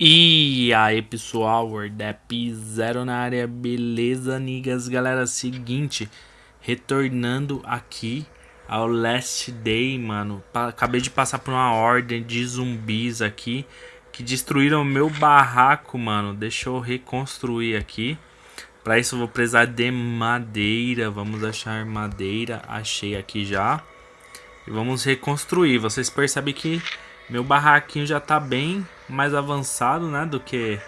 E aí pessoal, Wordap Zero na área, beleza niggas? Galera, seguinte, retornando aqui ao Last Day, mano. Acabei de passar por uma ordem de zumbis aqui Que destruíram meu barraco, mano. Deixa eu reconstruir aqui. Pra isso eu vou precisar de madeira. Vamos achar madeira, achei aqui já. E vamos reconstruir, vocês percebem que meu barraquinho já tá bem mais avançado, né, do que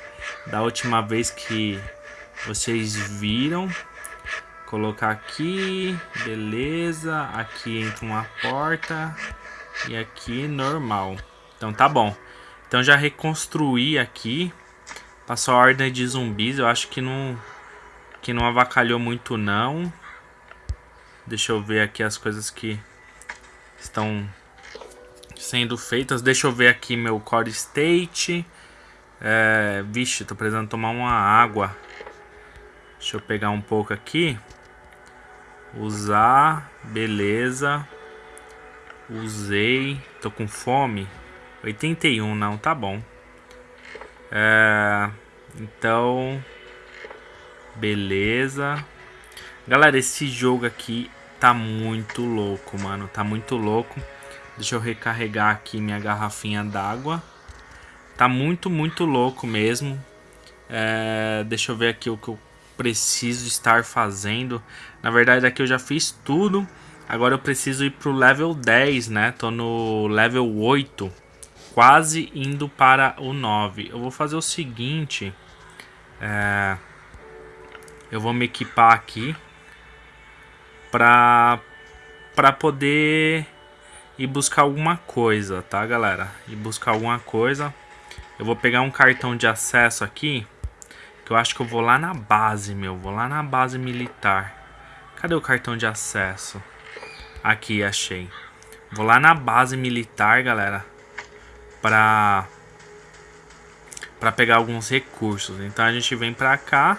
da última vez que vocês viram. Colocar aqui, beleza. Aqui entra uma porta e aqui normal. Então tá bom. Então já reconstruí aqui. Passou a ordem de zumbis. Eu acho que não que não avacalhou muito não. Deixa eu ver aqui as coisas que estão sendo feitas. Deixa eu ver aqui meu core state. É, vixe, tô precisando tomar uma água. Deixa eu pegar um pouco aqui. Usar, beleza. Usei, tô com fome. 81, não, tá bom. É, então, beleza. Galera, esse jogo aqui tá muito louco, mano. Tá muito louco. Deixa eu recarregar aqui minha garrafinha d'água. Tá muito, muito louco mesmo. É, deixa eu ver aqui o que eu preciso estar fazendo. Na verdade aqui eu já fiz tudo. Agora eu preciso ir pro level 10, né? Tô no level 8. Quase indo para o 9. Eu vou fazer o seguinte. É, eu vou me equipar aqui. Pra, pra poder e buscar alguma coisa, tá, galera? E buscar alguma coisa. Eu vou pegar um cartão de acesso aqui, que eu acho que eu vou lá na base, meu. Vou lá na base militar. Cadê o cartão de acesso? Aqui, achei. Vou lá na base militar, galera, pra, pra pegar alguns recursos. Então a gente vem pra cá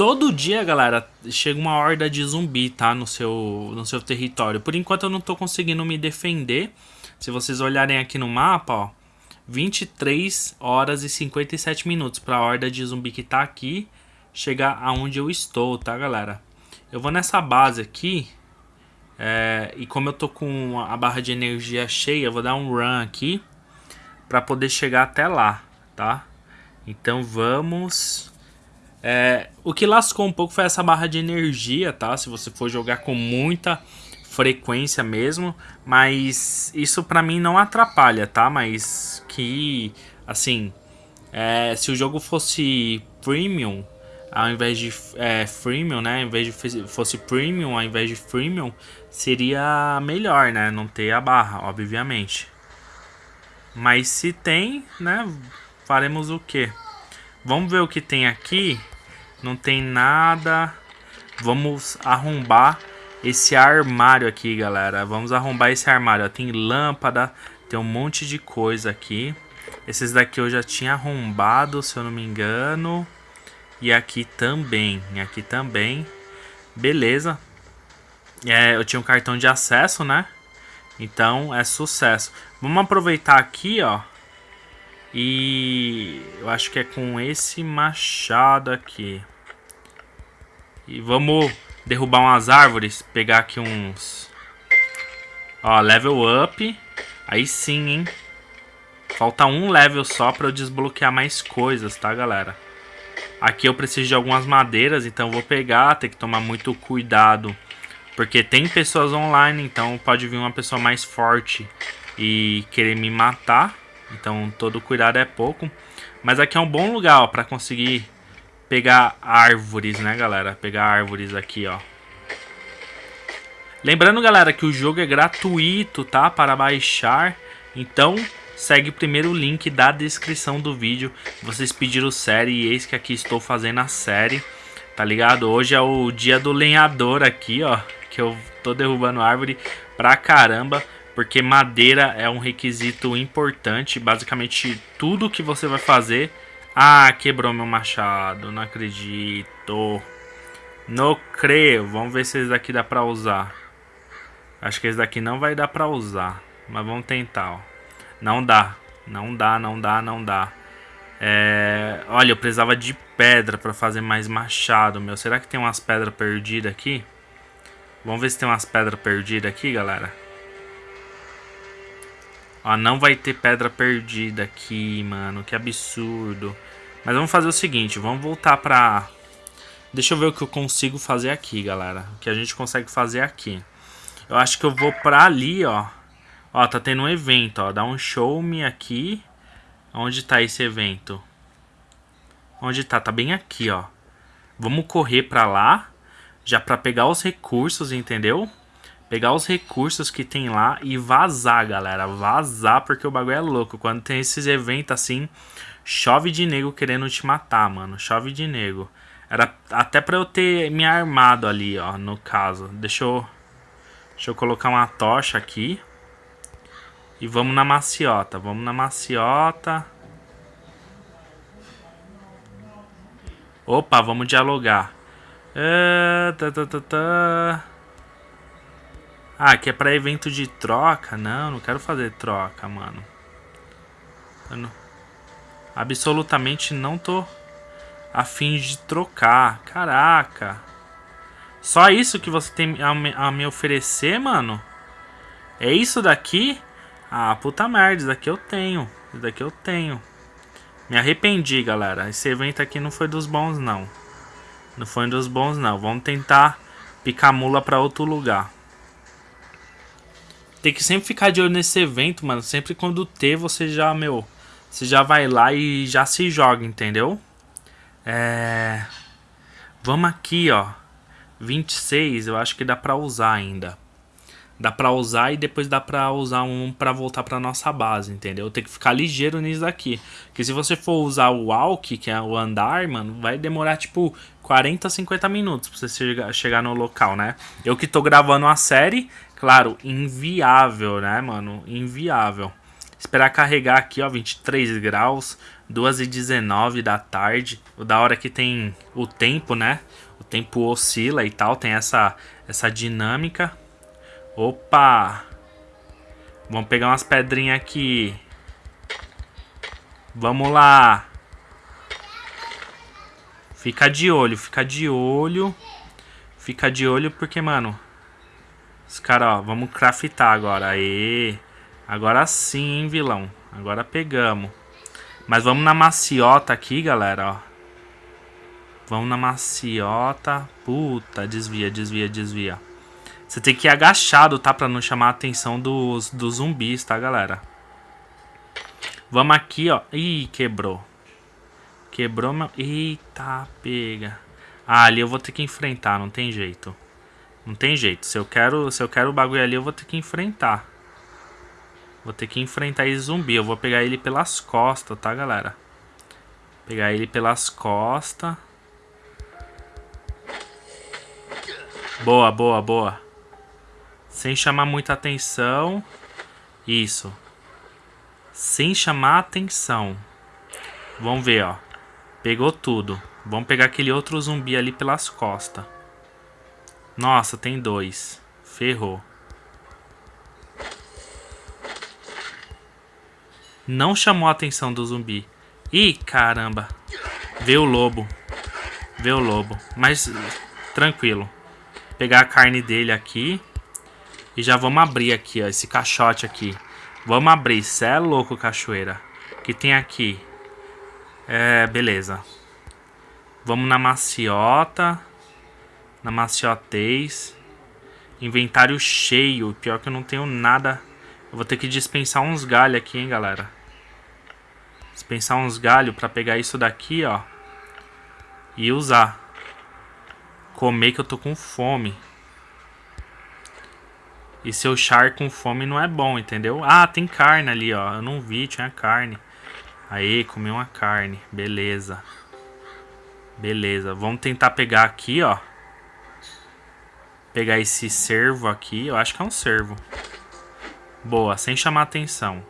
Todo dia, galera, chega uma horda de zumbi, tá? No seu, no seu território. Por enquanto eu não tô conseguindo me defender. Se vocês olharem aqui no mapa, ó. 23 horas e 57 minutos pra horda de zumbi que tá aqui chegar aonde eu estou, tá, galera? Eu vou nessa base aqui. É, e como eu tô com a barra de energia cheia, eu vou dar um run aqui. Pra poder chegar até lá, tá? Então vamos é, o que lascou um pouco foi essa barra de energia, tá? Se você for jogar com muita frequência mesmo, mas isso pra mim não atrapalha, tá? Mas que, assim, é, se o jogo fosse premium, ao invés de é, freemium, né? Ao invés de fosse premium, ao invés de freemium, seria melhor, né? Não ter a barra, obviamente. Mas se tem, né? Faremos o que? Vamos ver o que tem aqui. Não tem nada. Vamos arrombar esse armário aqui, galera. Vamos arrombar esse armário. Ó, tem lâmpada, tem um monte de coisa aqui. Esses daqui eu já tinha arrombado, se eu não me engano. E aqui também, aqui também. Beleza. É, eu tinha um cartão de acesso, né? Então é sucesso. Vamos aproveitar aqui, ó. E eu acho que é com esse machado aqui. E vamos derrubar umas árvores, pegar aqui uns... Ó, level up. Aí sim, hein. Falta um level só pra eu desbloquear mais coisas, tá, galera? Aqui eu preciso de algumas madeiras, então vou pegar, tem que tomar muito cuidado. Porque tem pessoas online, então pode vir uma pessoa mais forte e querer me matar. Então todo cuidado é pouco. Mas aqui é um bom lugar para conseguir pegar árvores, né, galera? Pegar árvores aqui, ó. Lembrando, galera, que o jogo é gratuito, tá? Para baixar. Então, segue primeiro o link da descrição do vídeo. Vocês pediram série e eis que aqui estou fazendo a série. Tá ligado? Hoje é o dia do lenhador aqui, ó. Que eu tô derrubando árvore pra caramba porque madeira é um requisito importante. Basicamente, tudo que você vai fazer... Ah, quebrou meu machado. Não acredito. Não creio. Vamos ver se esse daqui dá pra usar. Acho que esse daqui não vai dar pra usar. Mas vamos tentar, ó. Não dá. Não dá, não dá, não dá. É... Olha, eu precisava de pedra pra fazer mais machado, meu. Será que tem umas pedras perdidas aqui? Vamos ver se tem umas pedras perdidas aqui, galera. Ó, não vai ter pedra perdida aqui, mano. Que absurdo. Mas vamos fazer o seguinte, vamos voltar pra... Deixa eu ver o que eu consigo fazer aqui, galera. O que a gente consegue fazer aqui. Eu acho que eu vou pra ali, ó. Ó, tá tendo um evento, ó. Dá um show me aqui. Onde tá esse evento? Onde tá? Tá bem aqui, ó. Vamos correr pra lá. Já pra pegar os recursos, entendeu? Pegar os recursos que tem lá e vazar, galera. Vazar, porque o bagulho é louco. Quando tem esses eventos assim, chove de nego querendo te matar, mano. Chove de nego. Era até pra eu ter me armado ali, ó, no caso. Deixa eu... Deixa eu colocar uma tocha aqui. E vamos na maciota. Vamos na maciota. Opa, vamos dialogar. Uh, tá, tá, tá, tá. Ah, que é pra evento de troca? Não, não quero fazer troca, mano. Eu não... Absolutamente não tô a fim de trocar. Caraca. Só isso que você tem a me, a me oferecer, mano? É isso daqui? Ah, puta merda, isso daqui eu tenho. Isso daqui eu tenho. Me arrependi, galera. Esse evento aqui não foi dos bons, não. Não foi dos bons, não. Vamos tentar picar mula pra outro lugar. Tem que sempre ficar de olho nesse evento, mano. Sempre quando ter, você já, meu... Você já vai lá e já se joga, entendeu? É... Vamos aqui, ó. 26, eu acho que dá pra usar ainda. Dá pra usar e depois dá pra usar um pra voltar pra nossa base, entendeu? Tem que ficar ligeiro nisso daqui. Porque se você for usar o walk, que é o andar, mano, vai demorar tipo 40, 50 minutos pra você chegar, no local, né? Eu que tô gravando a série, claro, inviável, né, mano? Inviável. Esperar carregar aqui, ó, 23 graus, 2 e 19 da tarde. O da hora que tem o tempo, né? O tempo oscila e tal, tem essa, essa dinâmica. Opa! Vamos pegar umas pedrinhas aqui. Vamos lá. Fica de olho, fica de olho. Fica de olho porque, mano... Os caras, ó, vamos craftar agora. Aê! Agora sim, hein, vilão. Agora pegamos. Mas vamos na maciota aqui, galera, ó. Vamos na maciota. Puta, desvia, desvia, desvia. Você tem que ir agachado, tá? Pra não chamar a atenção dos, dos zumbis, tá, galera? Vamos aqui, ó. Ih, quebrou. Quebrou meu... Eita, pega. Ah, ali eu vou ter que enfrentar, não tem jeito. Não tem jeito. Se eu quero, se eu quero o bagulho ali, eu vou ter que enfrentar. Vou ter que enfrentar esse zumbi. Eu vou pegar ele pelas costas, tá, galera? Pegar ele pelas costas. Boa, boa, boa. Sem chamar muita atenção. Isso. Sem chamar atenção. Vamos ver, ó. Pegou tudo. Vamos pegar aquele outro zumbi ali pelas costas. Nossa, tem dois. Ferrou. Não chamou a atenção do zumbi. Ih, caramba. Vê o lobo. Vê o lobo. Mas, tranquilo. Pegar a carne dele aqui. E já vamos abrir aqui, ó, esse caixote aqui. Vamos abrir, cê é louco, cachoeira. O que tem aqui? É, beleza. Vamos na maciota. Na maciotez. Inventário cheio. Pior que eu não tenho nada. Eu vou ter que dispensar uns galhos aqui, hein, galera. Dispensar uns galhos pra pegar isso daqui, ó. E usar. Comer que eu tô com fome. E seu char com fome não é bom, entendeu? Ah, tem carne ali, ó. Eu não vi, tinha carne. Aí, comi uma carne. Beleza. Beleza. Vamos tentar pegar aqui, ó. Pegar esse cervo aqui. Eu acho que é um cervo. Boa, sem chamar atenção.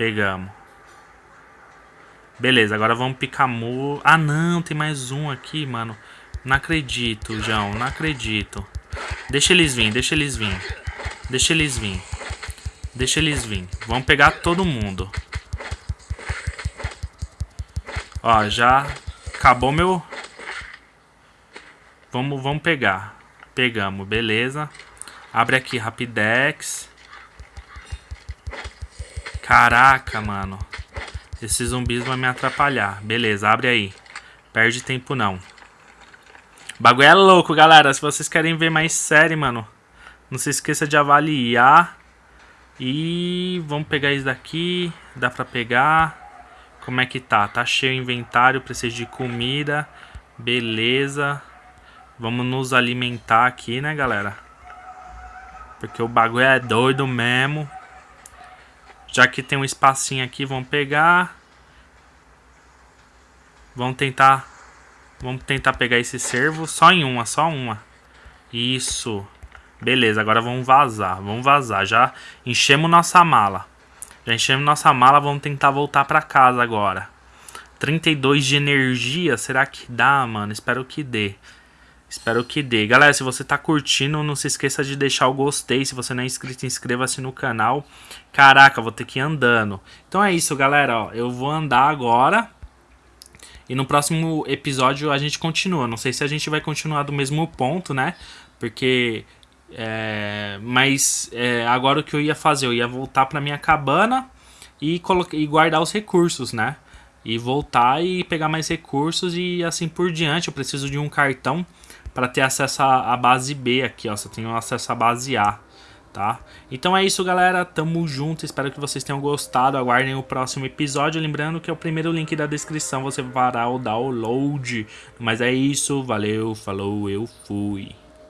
Pegamos. Beleza, agora vamos picar. Ah, não, tem mais um aqui, mano. Não acredito, João, não acredito. Deixa eles vir, deixa eles vir. Deixa eles vir. Deixa eles vir. Vamos pegar todo mundo. Ó, já acabou meu... Vamos, vamos pegar. Pegamos, beleza. Abre aqui, Rapidex. Caraca, mano. Esses zumbis vão me atrapalhar. Beleza, abre aí. Perde tempo não. Bagulho é louco, galera. Se vocês querem ver mais série, mano, não se esqueça de avaliar. E vamos pegar isso daqui. Dá pra pegar. Como é que tá? Tá cheio o inventário, preciso de comida. Beleza. Vamos nos alimentar aqui, né, galera? Porque o bagulho é doido mesmo. Já que tem um espacinho aqui, vamos pegar. Vamos tentar... Vamos tentar pegar esse servo só em uma, só uma. Isso. Beleza, agora vamos vazar. Vamos vazar. Já enchemos nossa mala. Já enchemos nossa mala, vamos tentar voltar pra casa agora. 32 de energia, será que dá, mano? Espero que dê. Espero que dê. Galera, se você tá curtindo, não se esqueça de deixar o gostei. Se você não é inscrito, inscreva-se no canal. Caraca, vou ter que ir andando. Então é isso, galera. Ó, eu vou andar agora. E no próximo episódio a gente continua. Não sei se a gente vai continuar do mesmo ponto, né? Porque... É, mas é, agora o que eu ia fazer? Eu ia voltar pra minha cabana e, e guardar os recursos, né? E voltar e pegar mais recursos e assim por diante. Eu preciso de um cartão para ter acesso à base B aqui, ó. Só tenho acesso à base A, tá? Então é isso, galera. Tamo junto. Espero que vocês tenham gostado. Aguardem o próximo episódio. Lembrando que é o primeiro link da descrição. Você fará o download. Mas é isso. Valeu, falou, eu fui.